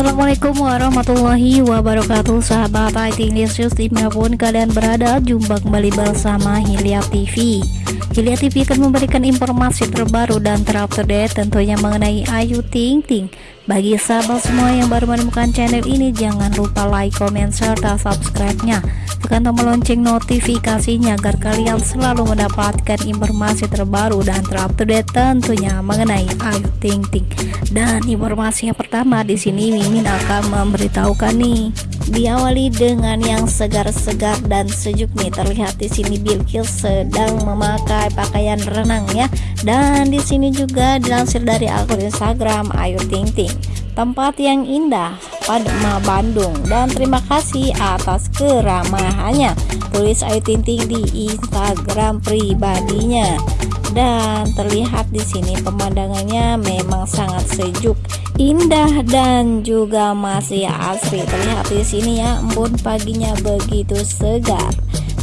Assalamualaikum warahmatullahi wabarakatuh. Sahabat IT News di mana pun kalian berada Jumpa kembali bersama Hilya TV Hilya TV akan memberikan informasi terbaru dan terupdate Tentunya mengenai Ayu Ting Ting Bagi sahabat semua yang baru menemukan channel ini Jangan lupa like, comment, serta subscribe-nya. Tekan tombol lonceng notifikasinya Agar kalian selalu mendapatkan informasi terbaru dan terupdate Tentunya mengenai Ayu Ting Ting. Dan informasi yang pertama di sini Mimin akan memberitahukan nih diawali dengan yang segar-segar dan sejuk nih. Terlihat di sini Bilkis sedang memakai pakaian renang ya. Dan di sini juga dilansir dari akun Instagram Ayu Ting Ting tempat yang indah Padma Bandung. Dan terima kasih atas keramahannya. Tulis Ayu Ting Ting di Instagram pribadinya. Dan terlihat di sini pemandangannya memang sangat sejuk indah dan juga masih asri. Terlihat di sini ya embun paginya begitu segar.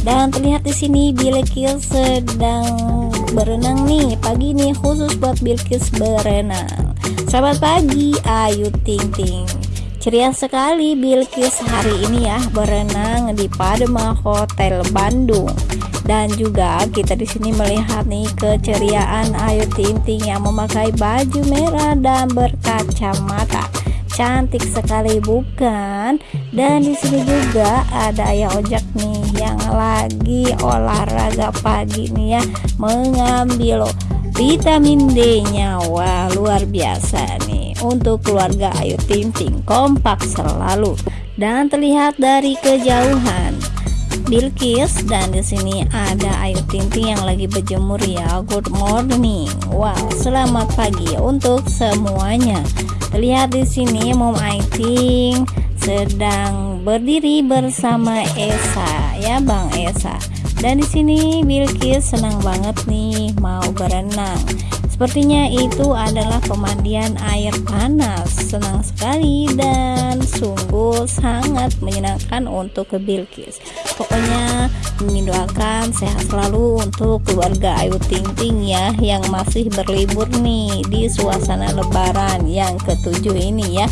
Dan terlihat di sini Bilkis sedang berenang nih. Pagi ini khusus buat Bilkis berenang. Selamat pagi Ayu Ting Ting ceria sekali Bilkis hari ini ya berenang di Padma Hotel Bandung. Dan juga kita di sini melihat nih keceriaan Ayu Ting Ting yang memakai baju merah dan berkacamata. Cantik sekali bukan? Dan di sini juga ada ayah ojek nih yang lagi olahraga pagi nih ya mengambil vitamin D nya wah luar biasa untuk keluarga Ayu Ting Ting kompak selalu dan terlihat dari kejauhan Bilkis dan di sini ada Ayu Ting Ting yang lagi berjemur ya. Good morning. Wow, selamat pagi untuk semuanya. Lihat di sini Mom Aiting sedang berdiri bersama Esa ya Bang Esa. Dan di sini Bilkis senang banget nih mau berenang. Sepertinya itu adalah pemandian air panas. Senang sekali dan sungguh sangat menyenangkan untuk ke Bilkis. Pokoknya mendoakan sehat selalu untuk keluarga Ayu Ting Ting ya yang masih berlibur nih di suasana lebaran yang ketujuh ini ya.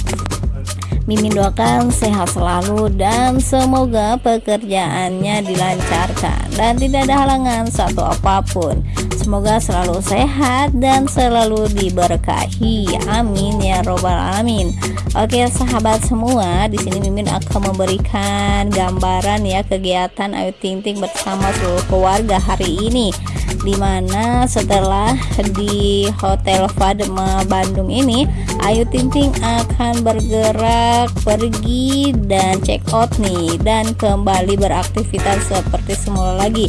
Mimin doakan sehat selalu dan semoga pekerjaannya dilancarkan dan tidak ada halangan satu apa pun. Semoga selalu sehat dan selalu diberkahi. Amin ya robbal alamin. Oke sahabat semua, di sini Mimin akan memberikan gambaran ya kegiatan Ayu Ting Ting bersama seluruh keluarga hari ini di mana setelah di Hotel Fadma Bandung ini Ayu Ting Ting akan bergerak pergi dan check out nih dan kembali beraktivitas seperti semula lagi.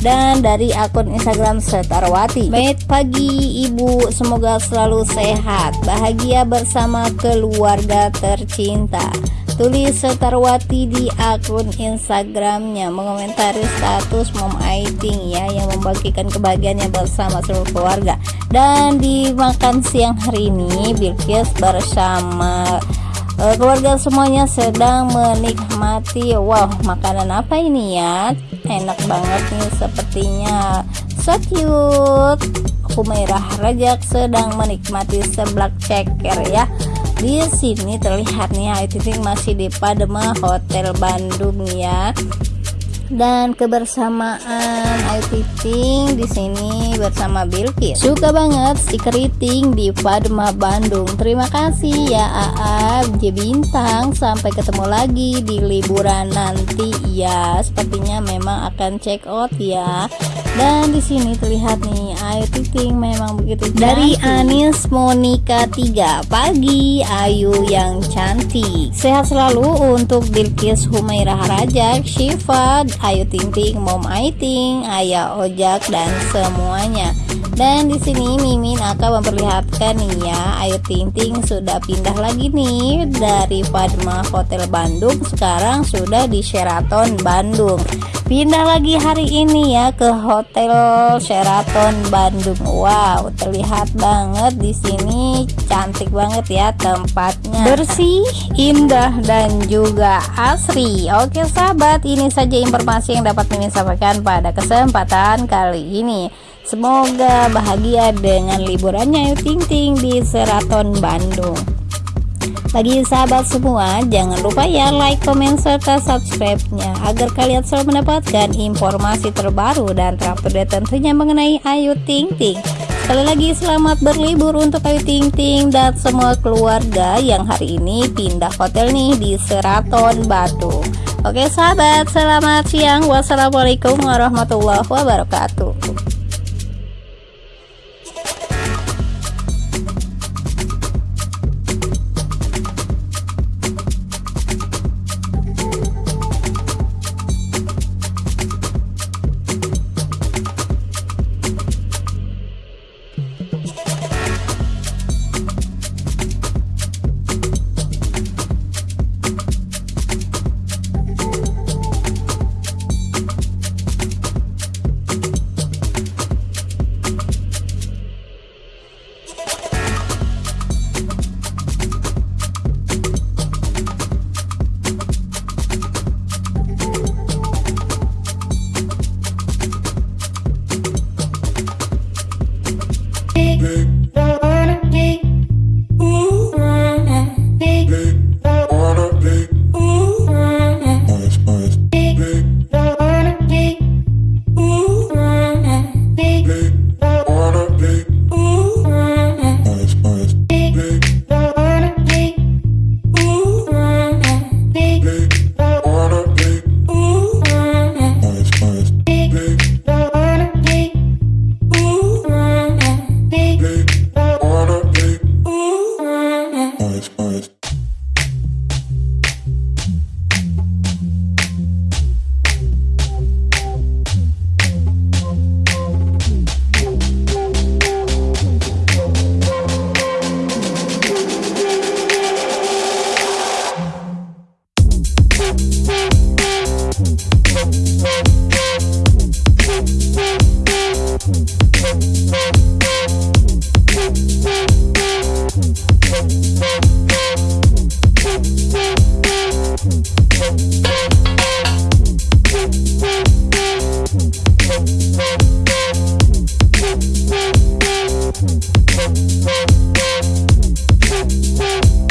Dan dari akun Instagram Setarwati Baik pagi ibu. Semoga selalu sehat bahagia bersama keluarga tercinta tulis Setarwati di akun Instagramnya. Mengomentari status Mom Aiting ya yang membagikan kebahagiaannya bersama seluruh keluarga. Dan di makan siang hari ini Bilkis bersama uh, keluarga semuanya sedang menikmati wow makanan apa ini ya? Enak banget nih sepertinya. So cute. Humairah Rajak sedang menikmati seblak ceker ya di sini terlihat nih Ayu Ting masih di Padma Hotel Bandung ya dan kebersamaan Ayu Ting di sini bersama Bilkis. Suka banget si keriting di Padma Bandung. Terima kasih ya AA J Bintang. Sampai ketemu lagi di liburan nanti ya. Sepertinya memang akan check out ya. Dan di sini terlihat nih Ayu Ting memang begitu cantik. Dari Anis Monica 3 pagi Ayu yang cantik. Sehat selalu untuk Bilkis Humairah Rajak, Syifa, Ayu Ting Ting, Mom Aiting, Ayah Ojak dan semuanya. Dan di sini Mimin akan memperlihatkan nih ya, Ayu Ting Ting sudah pindah lagi nih dari Padma Hotel Bandung sekarang sudah di Sheraton Bandung. Pindah lagi hari ini ya ke Hotel Sheraton Bandung. Wow, terlihat banget di sini cantik banget ya tempatnya. Bersih, indah dan juga asri. Oke sahabat, ini saja informasi yang dapat Mimin sampaikan pada kesempatan kali ini. Semoga bahagia dengan liburannya Ayu Ting Ting di Sheraton Bandung. bagi sahabat semua, jangan lupa ya like, komen, serta subscribe-nya agar kalian selalu mendapatkan informasi terbaru dan terupdate tentunya mengenai Ayu Ting Ting. Sekali lagi selamat berlibur untuk Ayu Ting Ting dan semua keluarga yang hari ini pindah hotel nih di Seraton Batu. Oke sahabat, selamat siang. Wassalamualaikum warahmatullahi wabarakatuh. Thank you.